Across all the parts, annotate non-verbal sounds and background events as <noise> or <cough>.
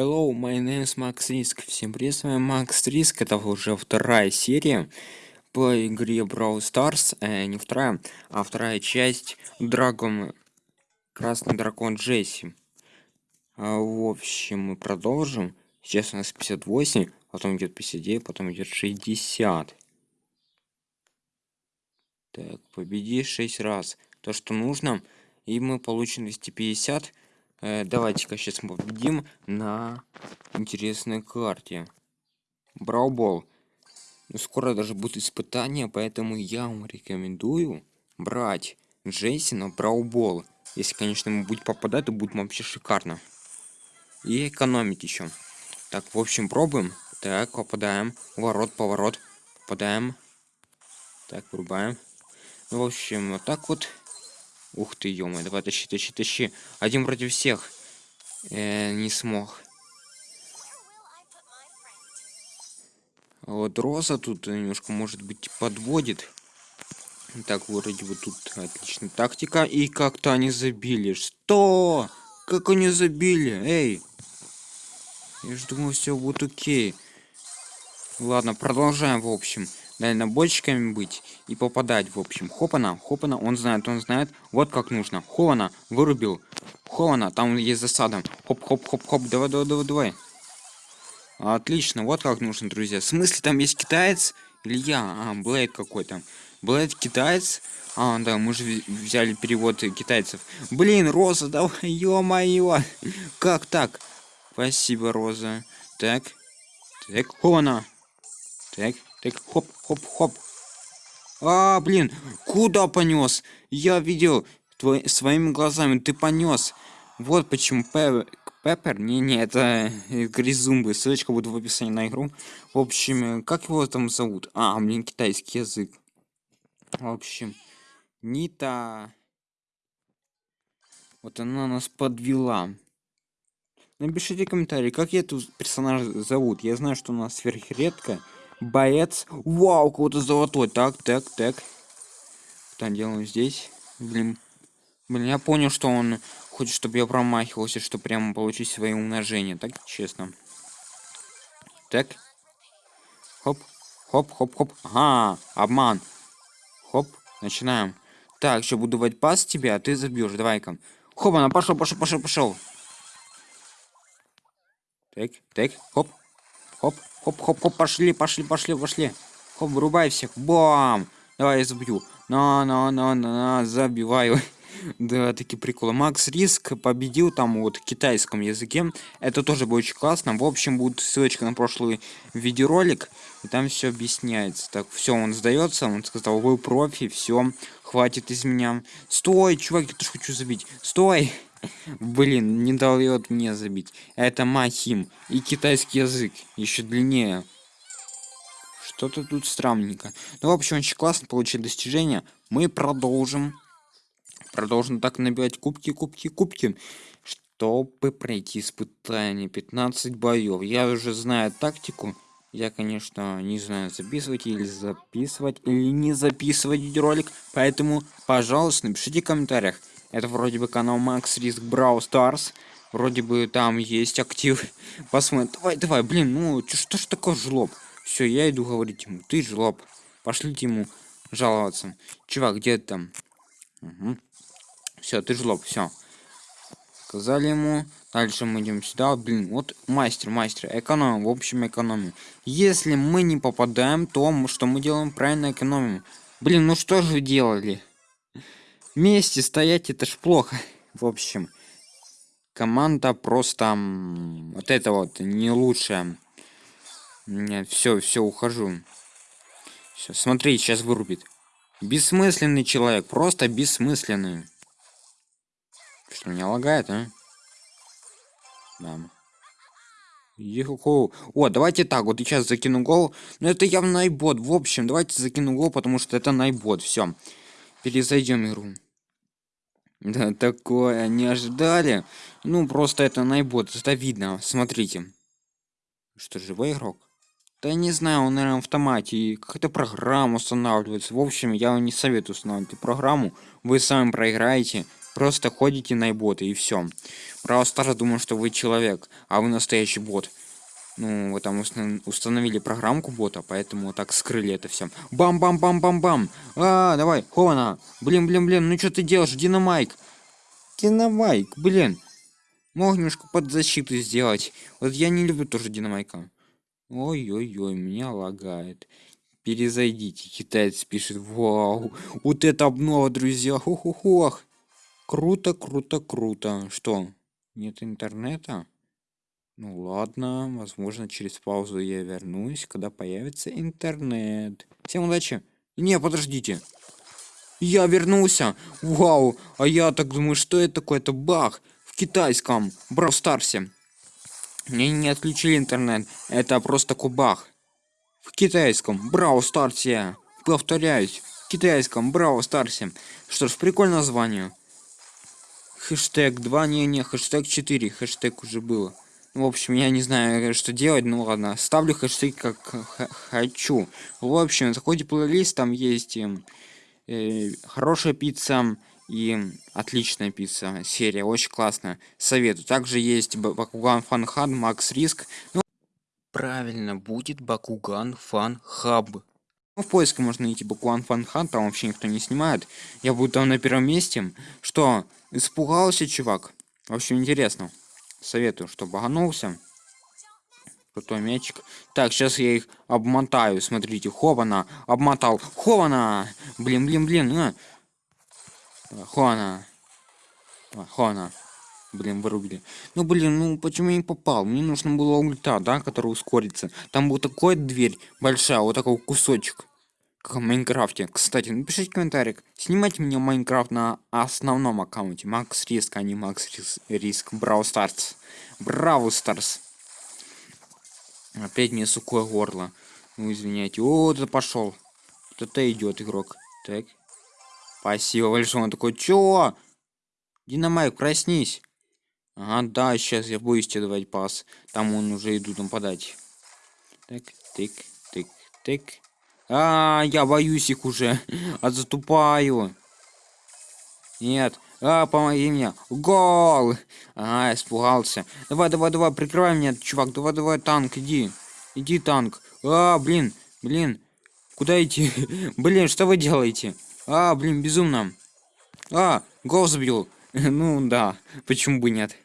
Hello, my name is Max Risk. Всем привет, с вами Макс Риск. Это уже вторая серия по игре Brawl Stars. Э, не вторая, а вторая часть Драгон... Красный дракон Джесси. А, в общем, мы продолжим. Сейчас у нас 58, потом идет 59, потом идет 60. Так, победи 6 раз. То, что нужно. И мы получим 250 Э, Давайте-ка сейчас мы победим на интересной карте. Браубол. Ну, скоро даже будет испытание, поэтому я вам рекомендую брать Джейси на Браубол. Если, конечно, ему будет попадать, то будет вообще шикарно. И экономить еще. Так, в общем, пробуем. Так, попадаем. Ворот, поворот. Попадаем. Так, врубаем. Ну, в общем, вот так вот Ух ты, ё давай тащи, тащи, тащи. Один против всех. Э, не смог. А вот Роза тут немножко, может быть, подводит. Так, вроде бы тут отличная тактика. И как-то они забили. Что? Как они забили? Эй! Я же думал, все будет окей. Ладно, продолжаем, в общем дальнобойщиками быть и попадать, в общем. Хопана, хопана, он знает, он знает. Вот как нужно. Хопана, вырубил. Хопана, там есть засада. Хоп-хоп-хоп-хоп, давай, давай, давай, давай. Отлично, вот как нужно, друзья. В смысле, там есть китаец? Или я? А, Блейд какой-то. Блейд китаец? А, да, мы же взяли перевод китайцев. Блин, Роза, <laughs> давай, ё-моё. Как так? Спасибо, Роза. Так. Так, Хована. Так, так, хоп, хоп, хоп. А, блин, куда понес? Я видел твой, своими глазами, ты понес. Вот почему Пеппер, не-не, это Гризумбы, ссылочка будет в описании на игру. В общем, как его там зовут? А, блин, китайский язык. В общем, Нита. Вот она нас подвела. Напишите комментарий, как я эту персонажа зовут. Я знаю, что у нас сверхредко боец. Вау, кого-то золотой. Так, так, так. Что делаем здесь? Блин. Блин, я понял, что он хочет, чтобы я промахивался, чтобы прямо получить свои умножения. Так, честно. Так. Хоп. Хоп, хоп, хоп. Ага, обман. Хоп, начинаем. Так, еще буду давать пас тебе, а ты забьешь. Давай-ка. Хоп, она пошел, пошел, пошел, пошел. Так, так, хоп, хоп, Хоп-хоп-хоп, пошли, пошли, пошли, пошли. Хоп, вырубай всех. Бам! Давай я забью. На-на-на-на-на, забиваю. <laughs> да, такие приколы. Макс Риск победил там вот в китайском языке. Это тоже будет очень классно. В общем, будет ссылочка на прошлый видеоролик. И там все объясняется. Так, все, он сдается. Он сказал, вы профи, все, хватит из меня. Стой, чувак, я тоже хочу забить. Стой! Блин, не дает мне забить. Это Махим. И китайский язык. Еще длиннее. Что-то тут странненько. Ну, в общем, очень классно получить достижения. Мы продолжим. Продолжим так набивать кубки, кубки, кубки. Чтобы пройти испытание 15 боев. Я уже знаю тактику. Я, конечно, не знаю, записывать или записывать, или не записывать видеоролик. Поэтому, пожалуйста, напишите в комментариях, это вроде бы канал Max Risk Brawl Stars. Вроде бы там есть актив. <laughs> Посмотрим. Давай, давай, блин, ну что ж такое жлоб? Все, я иду говорить ему. Ты жлоб. Пошлите ему жаловаться. Чувак, где ты там? Угу. Все, ты жлоб, все. Сказали ему. Дальше мы идем сюда. Блин, вот мастер, мастер. Экономим, в общем, экономим. Если мы не попадаем, то что мы делаем? Правильно экономим. Блин, ну что же делали? Вместе стоять это ж плохо в общем команда просто вот это вот не лучшая нет все все ухожу все смотри сейчас вырубит бессмысленный человек просто бессмысленный что меня лагает а да. Еху. О, давайте так, вот сейчас закину гол. Но это явно найбот. В общем, давайте закину гол, потому что это найбот. Все. Перезайдем игру. Да, такое не ожидали. Ну, просто это найбот, это видно. Смотрите. Что, живой игрок? Да не знаю, он, наверное, в автомате. И какая-то программа устанавливается. В общем, я вам не советую устанавливать программу. Вы сами проиграете. Просто ходите на боты и все. Браво Старс думаю, что вы человек, а вы настоящий бот. Ну, вы там установили программку бота, поэтому так скрыли это все. Бам-бам-бам-бам-бам! А, давай, Хована! Блин, блин, блин, ну что ты делаешь, Динамайк? Динамайк, блин. Мог немножко под защиту сделать. Вот я не люблю тоже Динамайка. Ой-ой-ой, меня лагает. Перезайдите, китаец пишет. Вау, вот это обнова, друзья. Ху-ху-хух. Круто, круто, круто. Что, нет интернета? Ну ладно, возможно через паузу я вернусь, когда появится интернет. Всем удачи. Не, подождите. Я вернулся. Вау, а я так думаю, что это такое? Это баг в китайском Brawl Старсе. Мне не отключили интернет. Это просто кубах. В китайском Brawl Старсе. Повторяюсь, в китайском Brawl Старсе. Что ж, прикольное название. Хэштег 2, не-не, хэштег 4, хэштег уже было. В общем, я не знаю, что делать, ну ладно. Ставлю хэштег как хочу. В общем, заходите в плейлист, там есть э, э, хорошая пицца и отличная пицца. Серия, очень классная. Советую. Также есть Бакуган Фан Хаб, Макс Риск. Ну, правильно, будет Бакуган Фан Хаб. Ну, в поиске можно найти Бакуган Фан Хаб, там вообще никто не снимает. Я буду там на первом месте. Что, испугался чувак? В общем, интересно. Советую, что баганулся. Крутой мячик. Так, сейчас я их обмотаю. Смотрите, хована. Обмотал. Хована! Блин, блин, блин. А. Хована. Хована. Блин, вырубили. Ну, блин, ну почему я не попал? Мне нужно было ульта, да, который ускорится. Там был такой дверь большая, вот такой кусочек как Майнкрафте. Кстати, напишите комментарий, снимайте мне Майнкрафт на основном аккаунте. Макс Риск, а не Макс Риск. Brawl Stars. Brawl Stars. Опять мне сухое горло. Ну, извиняйте. О, это пошел. Вот это идет игрок. Так. Спасибо большое. Он такой, чё? Динамайк, проснись. Ага, да, сейчас я тебе давать пас. Там он уже идут нападать. Так, тык, тык, тык. А, я боюсь их уже. <laughs> А затупаю. Нет. А, помоги мне. Гол! А, испугался. Давай, давай, давай, прикрывай меня, чувак. Давай, давай, танк, иди. Иди, танк. А, блин, блин. Куда идти? <laughs> блин, что вы делаете? А, блин, безумно. А, гол забил. <laughs> ну, да. Почему бы нет?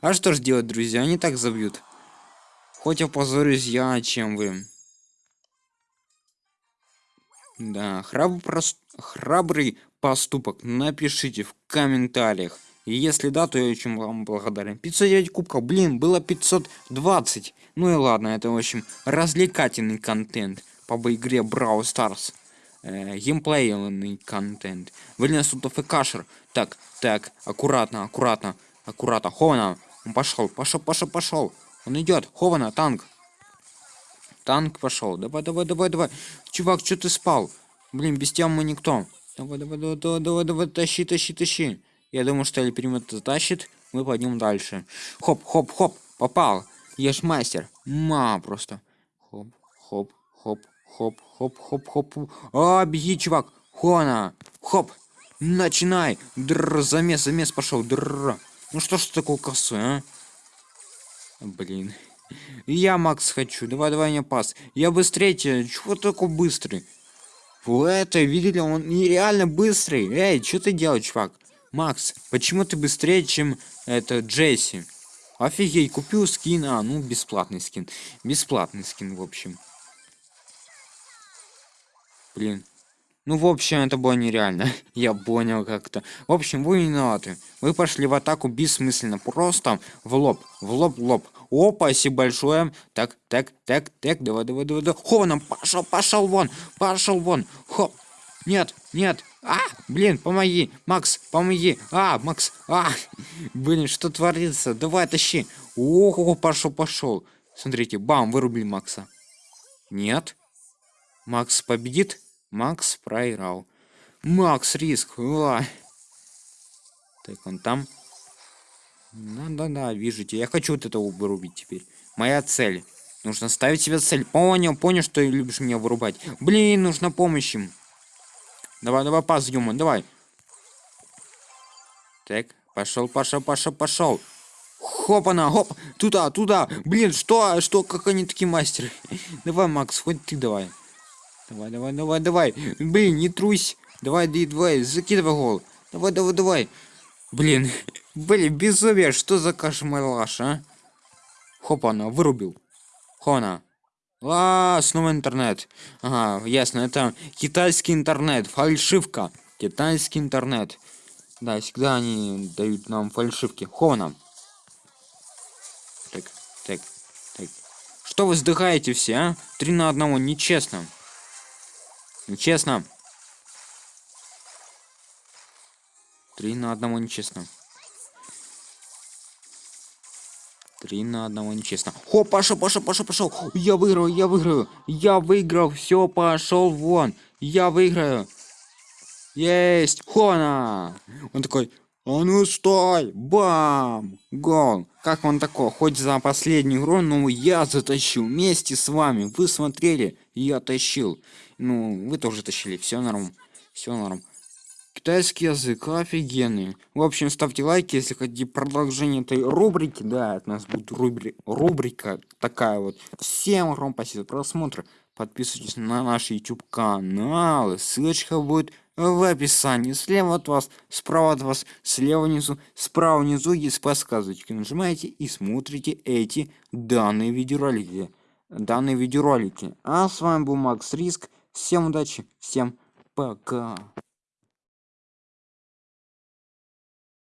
А что ж делать, друзья? Они так забьют. Хоть опозорюсь я, чем вы. Да, храб прос... храбрый поступок напишите в комментариях. И если да, то я очень вам благодарен. 509 кубков, блин, было 520. Ну и ладно, это в общем развлекательный контент по игре Brawl Stars. Э, геймплейный контент. Блин, тут АФКшер. Так, так, аккуратно, аккуратно, аккуратно. Хована, он пошел, пошел, пошел, пошел. Он идет, Хована, танк. Танк пошел. Давай, давай, давай, давай. Чувак, что ты спал? Блин, без тебя мы никто. Давай, давай, давай, давай, давай, давай, тащи, тащи, тащи. Я думаю, что Эльпримет затащит. Мы пойдем дальше. Хоп, хоп, хоп. Попал. Я ж мастер. Ма просто. Хоп, хоп, хоп, хоп, хоп, хоп, хоп. А, беги, чувак. Хона. Хоп. Начинай. Др, замес, замес пошел. Др. Ну что ж такое косой, а? Блин. Я Макс хочу. Давай, давай мне пас. Я быстрее тебя. Чего такой быстрый? Вот это, видели, он нереально быстрый. Эй, что ты делаешь, чувак? Макс, почему ты быстрее, чем это Джесси? Офигеть, купил скин. А, ну, бесплатный скин. Бесплатный скин, в общем. Блин, ну, в общем, это было нереально. <laughs> Я понял как-то. В общем, вы виноваты. Вы пошли в атаку бессмысленно. Просто в лоб. В лоб, в лоб. О, спасибо большое. Так, так, так, так. Давай, давай, давай, давай. Хованом, пошел, пошел вон. Пошел вон. Хоп. Нет, нет. А, блин, помоги. Макс, помоги. А, Макс. А, блин, что творится? Давай, тащи. Ого, пошел, пошел. Смотрите, бам, вырубили Макса. Нет. Макс победит? Макс проиграл. Макс риск. А. Так, он там. Да-да-да, вижу тебя. Я хочу вот это вырубить теперь. Моя цель. Нужно ставить себе цель. Понял, понял, что ты любишь меня вырубать. Блин, нужна помощь им. Давай, давай, пас, Юма, давай. Так, пошел, пошел, пошел, пошел. Хопана, хоп, туда, туда. Блин, что, что, как они такие мастеры? <laughs> Давай, Макс, хоть ты давай. Давай, давай, давай, давай. Блин, не трусь. Давай, давай, давай, закидывай гол. Давай, давай, давай. Блин, блин, безумие, что за кошмар, а? Хопана, вырубил. Хона. А, снова интернет. Ага, ясно, это китайский интернет, фальшивка. Китайский интернет. Да, всегда они дают нам фальшивки. Хона. Так, так, так. Что вы вздыхаете все, а? Три на одного, нечестно. Нечестно. Три на одного нечестно. Три на одного нечестно. О, пошел, пошел, пошел, пошел. Я выиграю, я выиграю. Я выиграл. Все, пошел вон. Я выиграю. Есть. Хона. Он такой, а ну стой. Бам. Гол. Как он такой? Хоть за последнюю игру, но я затащил вместе с вами. Вы смотрели, я тащил. Ну, вы тоже тащили. Все норм. Все норм. Китайский язык офигенный. В общем, ставьте лайки, если хотите продолжение этой рубрики. Да, от нас будет рубри рубрика такая вот. Всем огромное спасибо за просмотр. Подписывайтесь на наш YouTube канал. Ссылочка будет в описании. Слева от вас, справа от вас, слева внизу, справа внизу есть подсказочки. Нажимаете и смотрите эти данные видеоролики. Данные видеоролики. А с вами был Макс Риск. Всем удачи, всем пока.